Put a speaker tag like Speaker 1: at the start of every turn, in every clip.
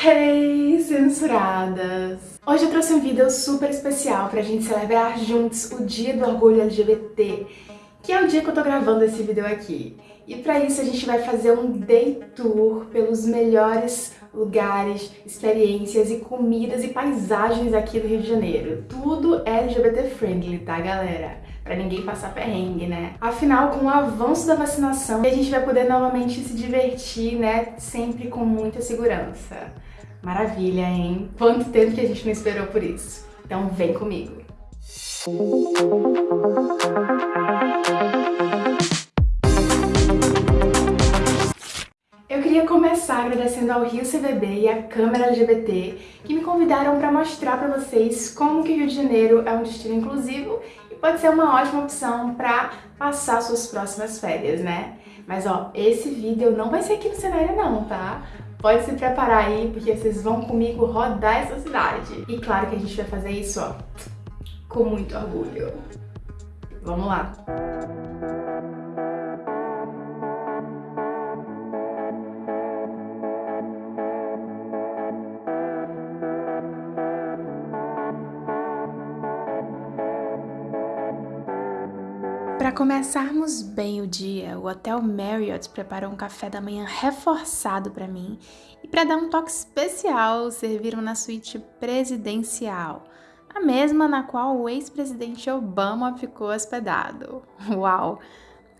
Speaker 1: Hey, censuradas! Hoje eu trouxe um vídeo super especial pra gente celebrar juntos o Dia do Orgulho LGBT, que é o dia que eu tô gravando esse vídeo aqui. E pra isso a gente vai fazer um day tour pelos melhores lugares, experiências e comidas e paisagens aqui do Rio de Janeiro. Tudo LGBT friendly, tá galera? Pra ninguém passar perrengue, né? Afinal, com o avanço da vacinação, a gente vai poder novamente se divertir, né? Sempre com muita segurança. Maravilha, hein? Quanto tempo que a gente não esperou por isso. Então vem comigo. Eu queria começar agradecendo ao Rio CVB e à Câmara LGBT que me convidaram para mostrar para vocês como que Rio de Janeiro é um destino inclusivo e pode ser uma ótima opção para passar suas próximas férias, né? Mas ó, esse vídeo não vai ser aqui no cenário não, tá? Pode se preparar aí, porque vocês vão comigo rodar essa cidade. E claro que a gente vai fazer isso, ó, com muito orgulho. Vamos lá! Para começarmos bem o dia, o Hotel Marriott preparou um café da manhã reforçado para mim e para dar um toque especial, serviram na suíte presidencial, a mesma na qual o ex-presidente Obama ficou hospedado. Uau!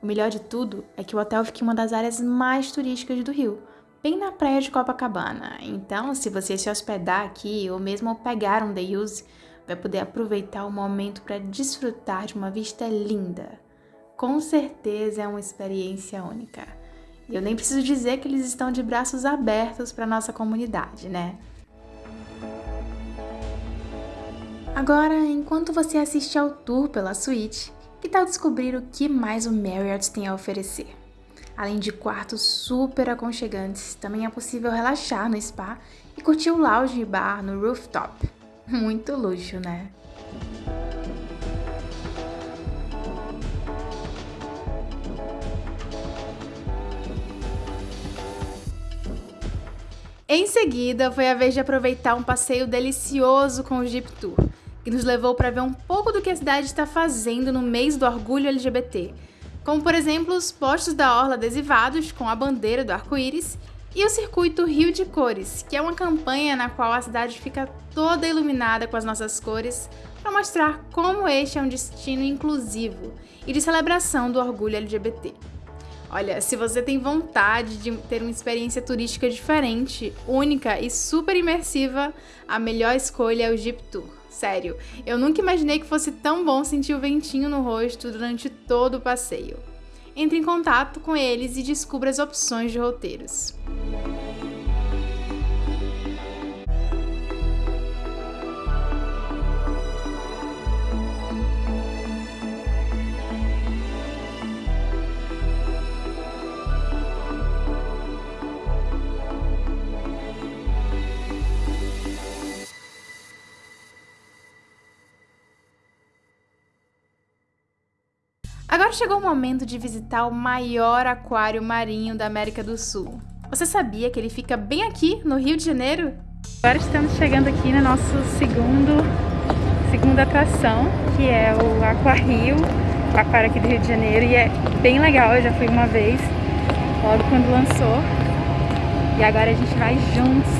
Speaker 1: O melhor de tudo é que o hotel fica em uma das áreas mais turísticas do Rio, bem na praia de Copacabana. Então, se você se hospedar aqui ou mesmo pegar um day use, vai poder aproveitar o momento para desfrutar de uma vista linda com certeza é uma experiência única. E eu nem preciso dizer que eles estão de braços abertos para nossa comunidade, né? Agora, enquanto você assiste ao tour pela suíte, que tal descobrir o que mais o Marriott tem a oferecer? Além de quartos super aconchegantes, também é possível relaxar no spa e curtir o lounge bar no rooftop. Muito luxo, né? Em seguida, foi a vez de aproveitar um passeio delicioso com o Jeep Tour, que nos levou para ver um pouco do que a cidade está fazendo no mês do orgulho LGBT, como por exemplo os postos da Orla adesivados com a bandeira do arco-íris e o circuito Rio de Cores, que é uma campanha na qual a cidade fica toda iluminada com as nossas cores para mostrar como este é um destino inclusivo e de celebração do orgulho LGBT. Olha, se você tem vontade de ter uma experiência turística diferente, única e super imersiva, a melhor escolha é o Jeep Tour. Sério, eu nunca imaginei que fosse tão bom sentir o ventinho no rosto durante todo o passeio. Entre em contato com eles e descubra as opções de roteiros. Agora chegou o momento de visitar o maior aquário marinho da América do Sul. Você sabia que ele fica bem aqui, no Rio de Janeiro? Agora estamos chegando aqui no nosso segundo, segunda atração, que é o Aquario, o aquário aqui do Rio de Janeiro, e é bem legal, eu já fui uma vez, logo quando lançou. E agora a gente vai juntos.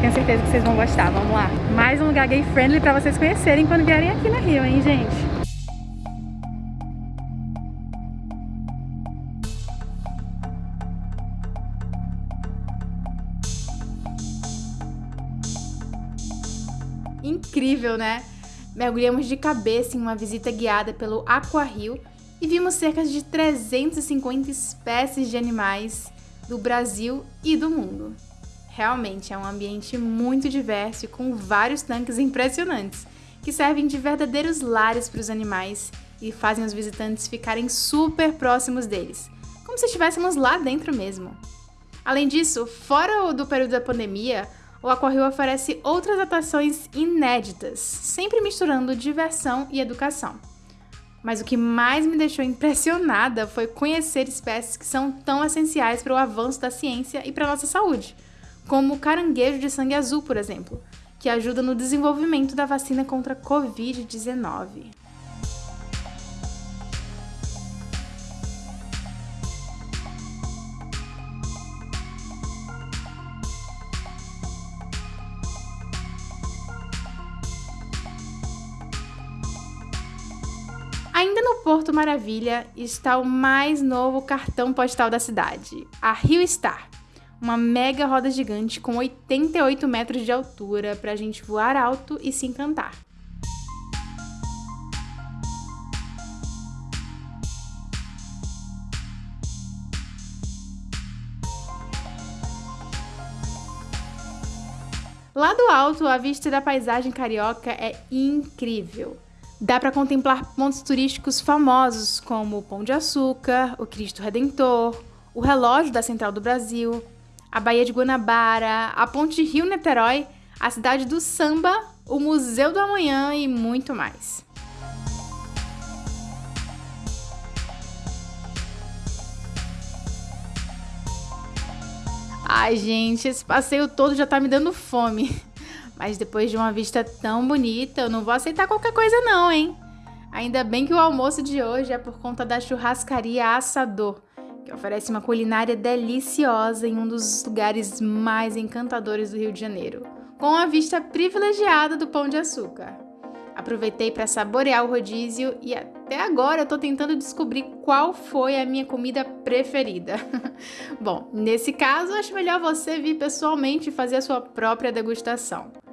Speaker 1: Tenho certeza que vocês vão gostar, vamos lá. Mais um lugar gay friendly para vocês conhecerem quando vierem aqui no Rio, hein, gente? Incrível, né? Mergulhamos de cabeça em uma visita guiada pelo Aquario e vimos cerca de 350 espécies de animais do Brasil e do mundo. Realmente é um ambiente muito diverso e com vários tanques impressionantes, que servem de verdadeiros lares para os animais e fazem os visitantes ficarem super próximos deles, como se estivéssemos lá dentro mesmo. Além disso, fora do período da pandemia, o Aquarrio oferece outras atrações inéditas, sempre misturando diversão e educação. Mas o que mais me deixou impressionada foi conhecer espécies que são tão essenciais para o avanço da ciência e para a nossa saúde, como o caranguejo de sangue azul, por exemplo, que ajuda no desenvolvimento da vacina contra a Covid-19. Porto Maravilha está o mais novo cartão postal da cidade, a Rio Star. Uma mega roda gigante com 88 metros de altura para a gente voar alto e se encantar. Lá do alto, a vista da paisagem carioca é incrível. Dá para contemplar pontos turísticos famosos como o Pão de Açúcar, o Cristo Redentor, o relógio da Central do Brasil, a Baía de Guanabara, a Ponte Rio-Niterói, a cidade do samba, o Museu do Amanhã e muito mais. Ai, gente, esse passeio todo já tá me dando fome. Mas depois de uma vista tão bonita, eu não vou aceitar qualquer coisa não, hein? Ainda bem que o almoço de hoje é por conta da churrascaria Assador, que oferece uma culinária deliciosa em um dos lugares mais encantadores do Rio de Janeiro, com a vista privilegiada do Pão de Açúcar. Aproveitei para saborear o rodízio e até agora eu tô tentando descobrir qual foi a minha comida preferida. Bom, nesse caso, acho melhor você vir pessoalmente fazer a sua própria degustação.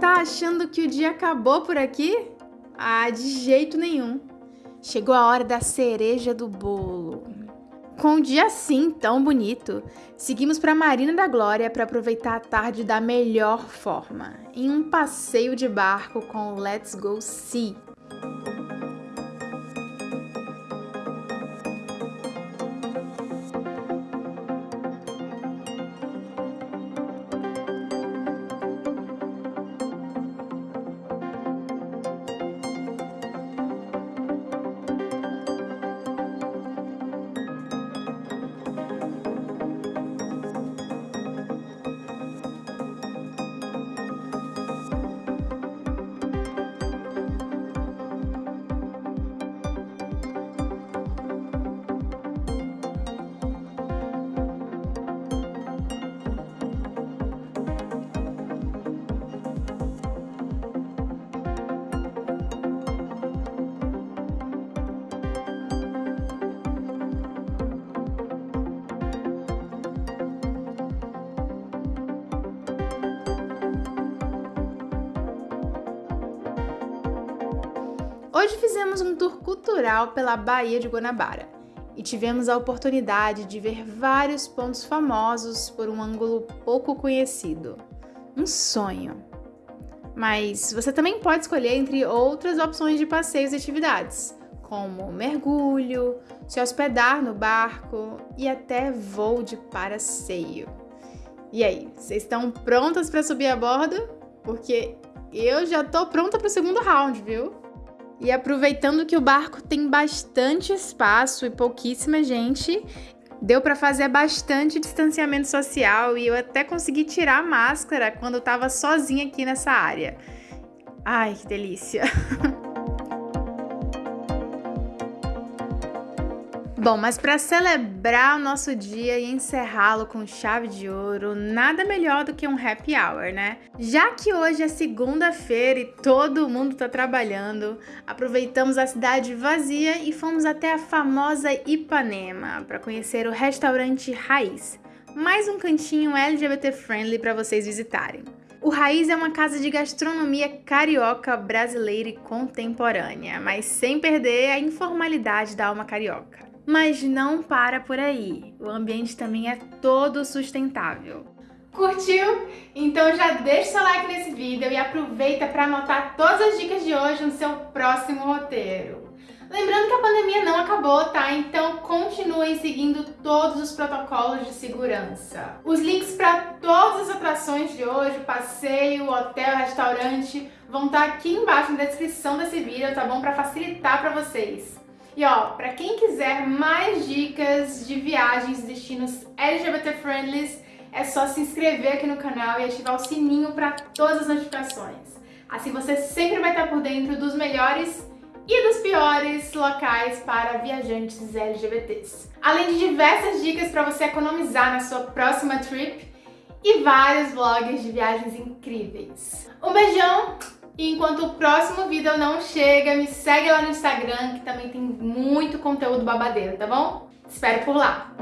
Speaker 1: Tá achando que o dia acabou por aqui? Ah, de jeito nenhum. Chegou a hora da cereja do bolo. Com um dia assim tão bonito, seguimos para Marina da Glória para aproveitar a tarde da melhor forma, em um passeio de barco com Let's Go Sea. Hoje fizemos um tour cultural pela Baía de Guanabara e tivemos a oportunidade de ver vários pontos famosos por um ângulo pouco conhecido. Um sonho. Mas você também pode escolher entre outras opções de passeios e atividades, como mergulho, se hospedar no barco e até voo de paraceio. E aí, vocês estão prontas para subir a bordo? Porque eu já tô pronta para o segundo round, viu? E aproveitando que o barco tem bastante espaço e pouquíssima gente, deu para fazer bastante distanciamento social e eu até consegui tirar a máscara quando eu tava sozinha aqui nessa área. Ai, que delícia! Bom, mas para celebrar o nosso dia e encerrá-lo com chave de ouro, nada melhor do que um happy hour, né? Já que hoje é segunda-feira e todo mundo tá trabalhando, aproveitamos a cidade vazia e fomos até a famosa Ipanema para conhecer o restaurante Raiz, mais um cantinho LGBT friendly para vocês visitarem. O Raiz é uma casa de gastronomia carioca, brasileira e contemporânea, mas sem perder a informalidade da alma carioca. Mas não para por aí, o ambiente também é todo sustentável. Curtiu? Então já deixa seu like nesse vídeo e aproveita para anotar todas as dicas de hoje no seu próximo roteiro. Lembrando que a pandemia não acabou, tá? Então continuem seguindo todos os protocolos de segurança. Os links para todas as atrações de hoje, passeio, hotel, restaurante, vão estar tá aqui embaixo na descrição desse vídeo, tá bom? Para facilitar para vocês. E ó, para quem quiser mais dicas de viagens e destinos LGBT friendly, é só se inscrever aqui no canal e ativar o sininho para todas as notificações. Assim você sempre vai estar por dentro dos melhores e dos piores locais para viajantes LGBTs. Além de diversas dicas para você economizar na sua próxima trip e vários vlogs de viagens incríveis. Um beijão! E enquanto o próximo vídeo não chega, me segue lá no Instagram que também tem muito conteúdo babadeiro, tá bom? Espero por lá!